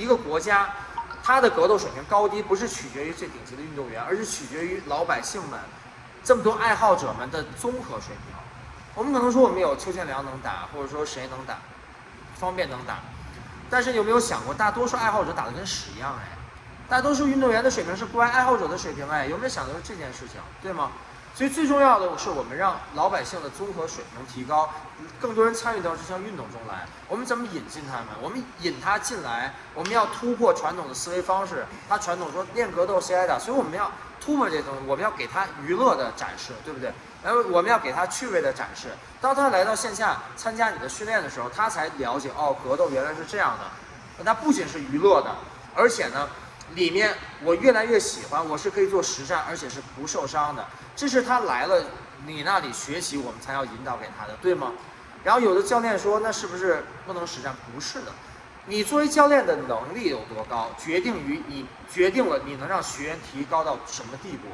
一个国家，它的格斗水平高低不是取决于最顶级的运动员，而是取决于老百姓们这么多爱好者们的综合水平。我们可能说我们有邱建良能打，或者说谁能打，方便能打，但是有没有想过，大多数爱好者打的跟屎一样哎？大多数运动员的水平是不爱好者的水平哎，有没有想到这件事情，对吗？所以最重要的是，我们让老百姓的综合水平提高，更多人参与到这项运动中来。我们怎么引进他们？我们引他进来，我们要突破传统的思维方式。他传统说练格斗谁挨打，所以我们要突破这些东西。我们要给他娱乐的展示，对不对？然后我们要给他趣味的展示。当他来到线下参加你的训练的时候，他才了解哦，格斗原来是这样的。那不仅是娱乐的，而且呢。里面我越来越喜欢，我是可以做实战，而且是不受伤的。这是他来了你那里学习，我们才要引导给他的，对吗？然后有的教练说，那是不是不能实战？不是的，你作为教练的能力有多高，决定于你决定了你能让学员提高到什么地步。